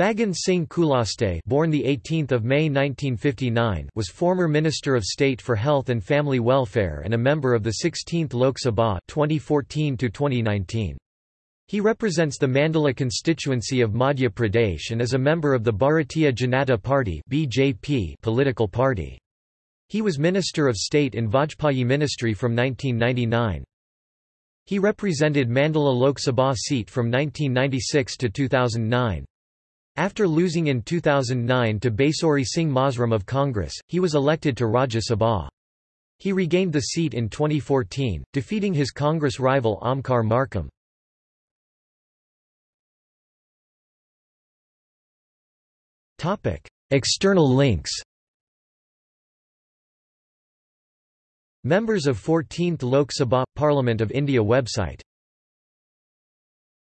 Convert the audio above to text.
Faggan Singh Kulaste born the 18th of May 1959 was former Minister of State for Health and Family Welfare and a member of the 16th Lok Sabha 2014 to 2019 He represents the Mandla constituency of Madhya Pradesh and is a member of the Bharatiya Janata Party (BJP) political party. He was Minister of State in Vajpayee ministry from 1999 He represented Mandla Lok Sabha seat from 1996 to 2009 after losing in 2009 to Basori Singh Masram of Congress, he was elected to Rajya Sabha. He regained the seat in 2014, defeating his Congress rival Omkar Markam. External links Members of 14th Lok Sabha – Parliament of India website